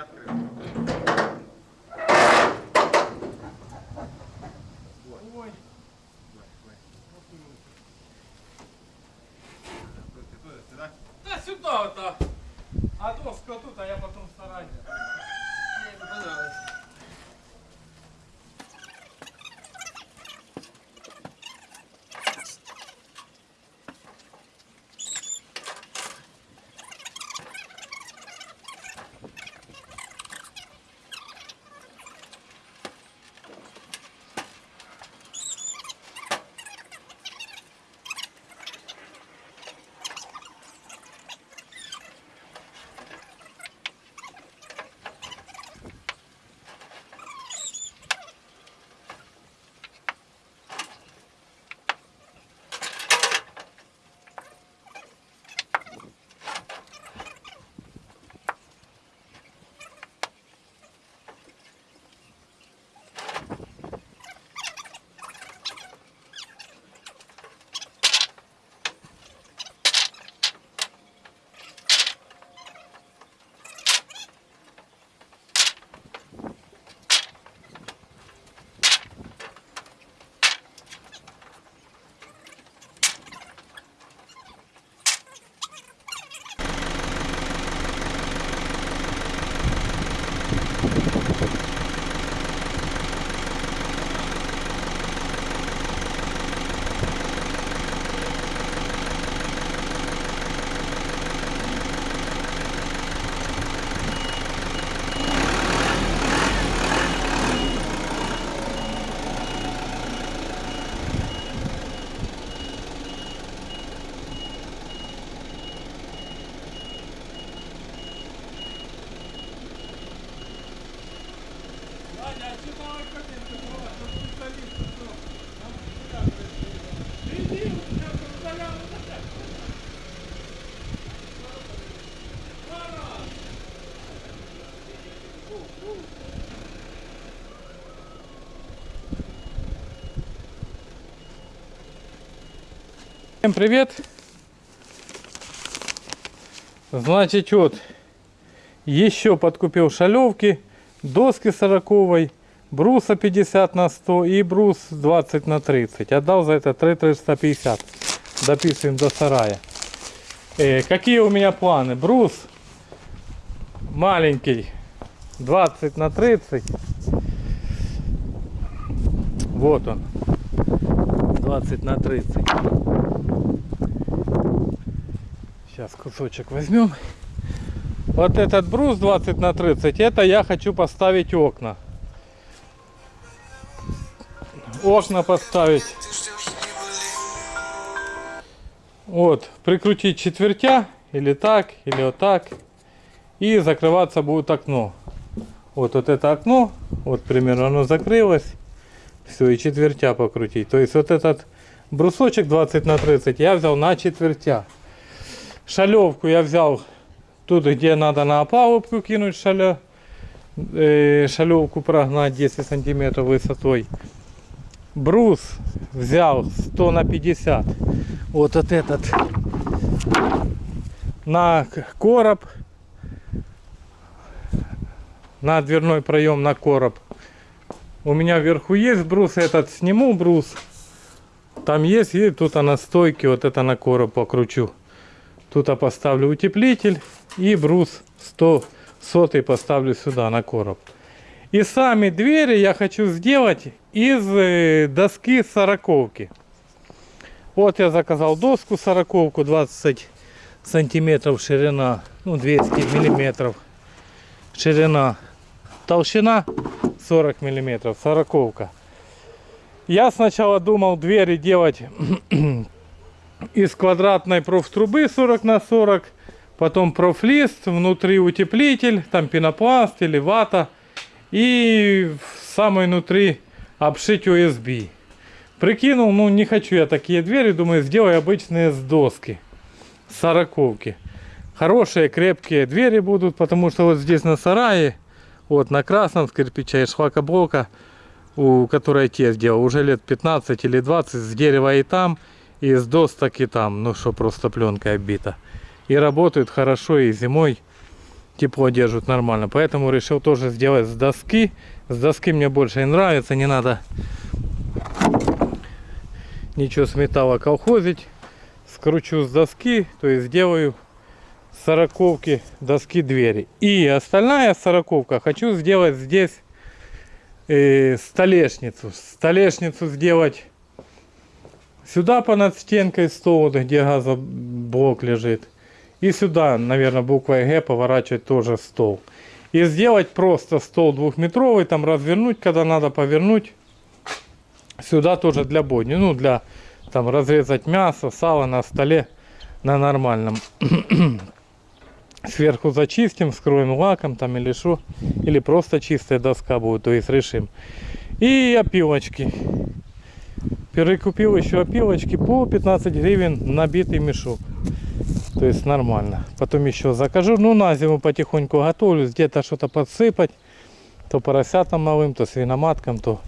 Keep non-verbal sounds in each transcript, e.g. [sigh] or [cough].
открыл. Ой. Да сюда вот, а. А доска тут, а я потом... Всем привет! Значит, вот, еще подкупил шалевки, доски 40 бруса 50 на 100 и брус 20 на 30. Отдал за это 350. Дописываем до сарая. Э, какие у меня планы? Брус маленький 20 на 30. Вот он. 20 на 30. Сейчас кусочек возьмем. Вот этот брус 20 на 30, это я хочу поставить окна. Окна поставить. Вот, прикрутить четвертя, или так, или вот так. И закрываться будет окно. Вот, вот это окно, вот примерно оно закрылось. Все, и четвертя покрутить. То есть вот этот брусочек 20 на 30 я взял на четвертя. Шалевку я взял тут, где надо на опалубку кинуть шаля, э, шалевку прогнать 10 сантиметров высотой. Брус взял 100 на 50. Вот, вот этот на короб. На дверной проем на короб. У меня вверху есть брус, этот сниму брус. Там есть, и тут на стойке вот это на короб покручу. Тут я поставлю утеплитель и брус 100 сотый поставлю сюда на короб. И сами двери я хочу сделать из э, доски сороковки. Вот я заказал доску сороковку 20 сантиметров ширина, ну 200 миллиметров ширина, толщина 40 миллиметров, сороковка. Я сначала думал двери делать [clears throat] из квадратной профтрубы 40 на 40, потом профлист, внутри утеплитель, там пенопласт или вата, и в самой внутри обшить USB. Прикинул, ну не хочу я такие двери, думаю, сделай обычные с доски, сороковки. Хорошие, крепкие двери будут, потому что вот здесь на сарае, вот на красном с кирпича и шлакоблока, у которой те сделал, уже лет 15 или 20, с дерева и там, и с досток и там, ну что, просто пленкой обита. И работают хорошо и зимой тепло держат нормально. Поэтому решил тоже сделать с доски. С доски мне больше нравится, не надо ничего с металла колхозить. Скручу с доски, то есть сделаю сороковки доски двери. И остальная сороковка хочу сделать здесь э, столешницу. Столешницу сделать сюда понад стенкой стол, где газоблок лежит. И сюда, наверное, буквой Г поворачивать тоже стол. И сделать просто стол двухметровый, там развернуть, когда надо повернуть. Сюда тоже для бойни, ну для там разрезать мясо, сало на столе на нормальном. [clears throat] Сверху зачистим, скроем лаком там или что. Или просто чистая доска будет, то есть решим. И опилочки. Перекупил еще опилочки по 15 гривен набитый мешок. То есть нормально. Потом еще закажу. Ну на зиму потихоньку готовлю. Где-то что-то подсыпать. То поросятам малым, то свиноматкам, то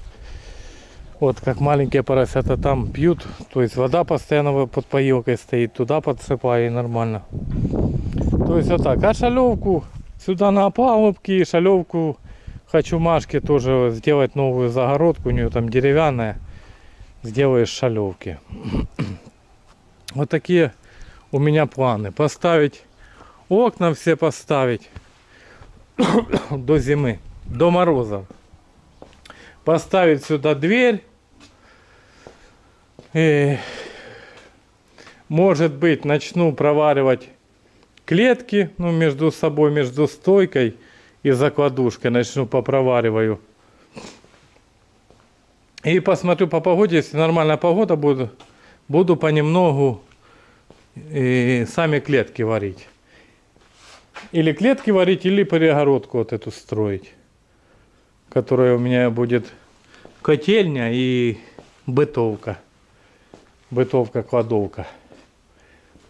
вот как маленькие поросята там пьют. То есть вода постоянно под поилкой стоит. Туда подсыпаю и нормально. То есть вот так. А шалевку сюда на опалубки. Шалевку хочу Машке тоже сделать новую загородку. У нее там деревянная. Сделаешь шалевки. [clears throat] Вот такие у меня планы. Поставить окна все поставить [clears throat] до зимы, до мороза. Поставить сюда дверь. И, может быть, начну проваривать клетки, ну, между собой, между стойкой и закладушкой. Начну попровариваю. И посмотрю по погоде, если нормальная погода будет, буду понемногу и сами клетки варить. Или клетки варить, или перегородку вот эту строить. Которая у меня будет котельня и бытовка. Бытовка-кладовка.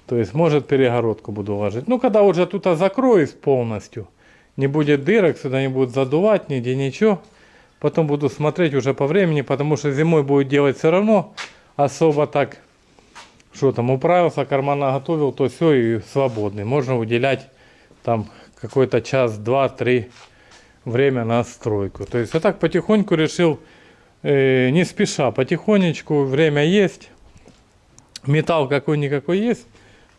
То есть, может, перегородку буду ложить. Ну, когда уже тут закроюсь полностью, не будет дырок, сюда не будет задувать, нигде ничего. Потом буду смотреть уже по времени, потому что зимой будет делать все равно особо так что там, управился, кармана готовил, то все и свободный. Можно уделять там какой-то час, два, три время на стройку. То есть я так потихоньку решил, э, не спеша, потихонечку, время есть, металл какой-никакой есть,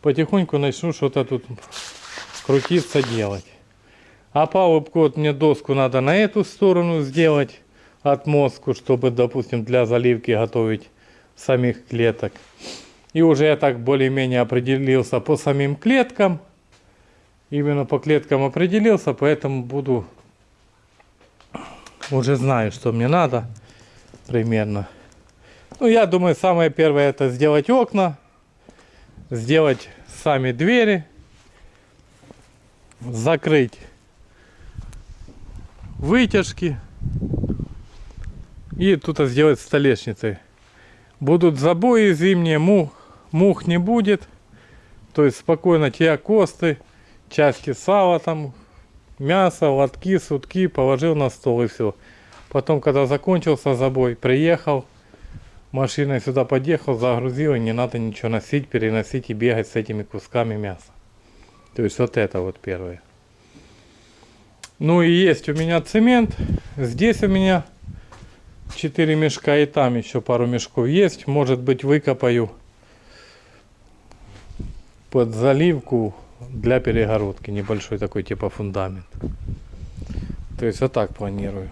потихоньку начну что-то тут крутиться, делать. А вот мне доску надо на эту сторону сделать, отмостку, чтобы, допустим, для заливки готовить самих клеток. И уже я так более-менее определился по самим клеткам. Именно по клеткам определился, поэтому буду... Уже знаю, что мне надо примерно. Ну, я думаю, самое первое это сделать окна. Сделать сами двери. Закрыть вытяжки. И тут сделать столешницы. Будут забои зимние, мух, мух не будет. То есть спокойно те косты, части сала там, мясо, лотки, сутки положил на стол и все. Потом, когда закончился забой, приехал, машиной сюда подъехал, загрузил, и не надо ничего носить, переносить и бегать с этими кусками мяса. То есть вот это вот первое. Ну и есть у меня цемент. Здесь у меня 4 мешка и там еще пару мешков есть. Может быть выкопаю под заливку для перегородки. Небольшой такой типа фундамент. То есть вот так планирую.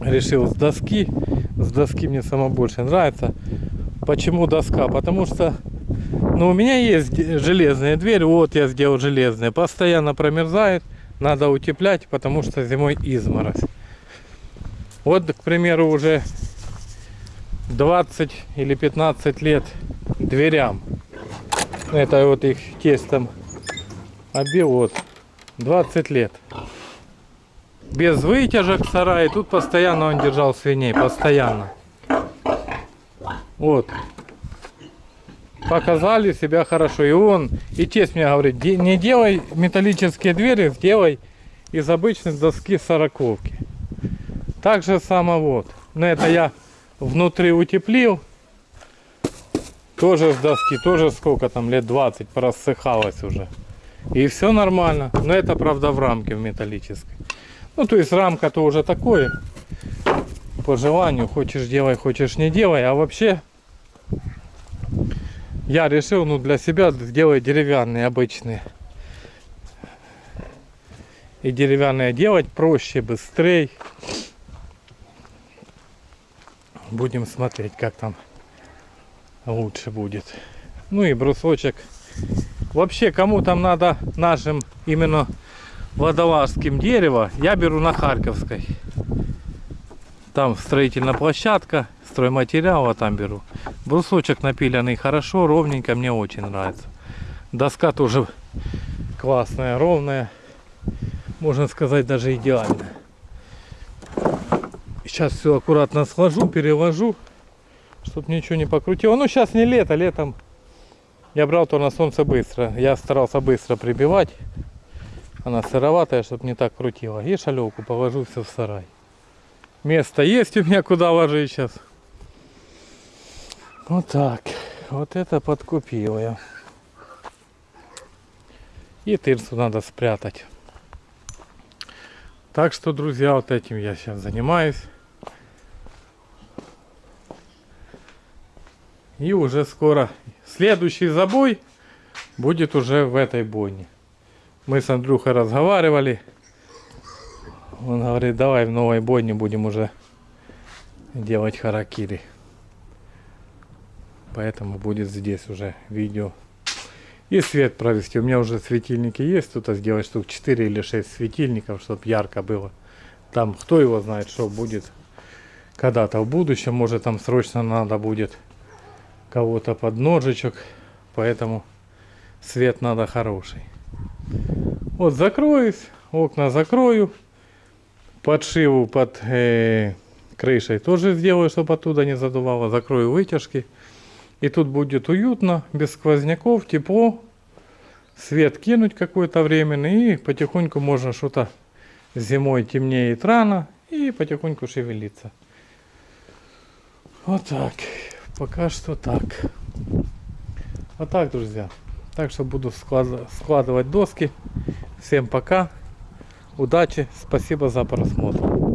Решил с доски. С доски мне само больше нравится. Почему доска? Потому что ну, у меня есть железная дверь. Вот я сделал железная. Постоянно промерзает. Надо утеплять, потому что зимой изморозь. Вот, к примеру, уже 20 или 15 лет дверям. Это вот их тестом обил вот 20 лет. Без вытяжек сарай. Тут постоянно он держал свиней. Постоянно. Вот. Показали себя хорошо. И он, и тесть мне говорит, не делай металлические двери, сделай из обычной доски сороковки. Так же само вот. Но это я внутри утеплил. Тоже с доски, тоже сколько там, лет 20, просыхалось уже. И все нормально. Но это, правда, в рамке в металлической. Ну, то есть рамка-то уже такое. По желанию. Хочешь делай, хочешь не делай. А вообще, я решил, ну, для себя сделать деревянные обычные. И деревянные делать проще, быстрее. Будем смотреть, как там лучше будет. Ну и брусочек. Вообще, кому там надо нашим именно водолазским дерево, я беру на Харьковской. Там строительная площадка, стройматериал, а там беру. Брусочек напиленный хорошо, ровненько, мне очень нравится. Доска тоже классная, ровная. Можно сказать, даже идеальная. Сейчас все аккуратно сложу, переложу, чтобы ничего не покрутило. Ну, сейчас не лето, летом я брал то на солнце быстро. Я старался быстро прибивать. Она сыроватая, чтобы не так крутила. И шалевку положу все в сарай. Место есть у меня куда ложить сейчас. Вот так. Вот это подкупил я. И тырсу надо спрятать. Так что, друзья, вот этим я сейчас занимаюсь. И уже скоро следующий забой будет уже в этой бойне. Мы с Андрюхой разговаривали. Он говорит, давай в новой бойне будем уже делать харакири. Поэтому будет здесь уже видео. И свет провести. У меня уже светильники есть. Тут сделать штук 4 или 6 светильников, чтобы ярко было. Там кто его знает, что будет когда-то в будущем. Может там срочно надо будет кого-то под ножичек. Поэтому свет надо хороший. Вот закроюсь, окна закрою. Подшиву под э, крышей тоже сделаю, чтобы оттуда не задувало. Закрою вытяжки. И тут будет уютно, без сквозняков, тепло. Свет кинуть какое-то временный. И потихоньку можно что-то зимой темнеет рано. И потихоньку шевелиться. Вот так. Пока что так. Вот так, друзья. Так что буду склад- складывать доски. Всем пока. Удачи. Спасибо за просмотр.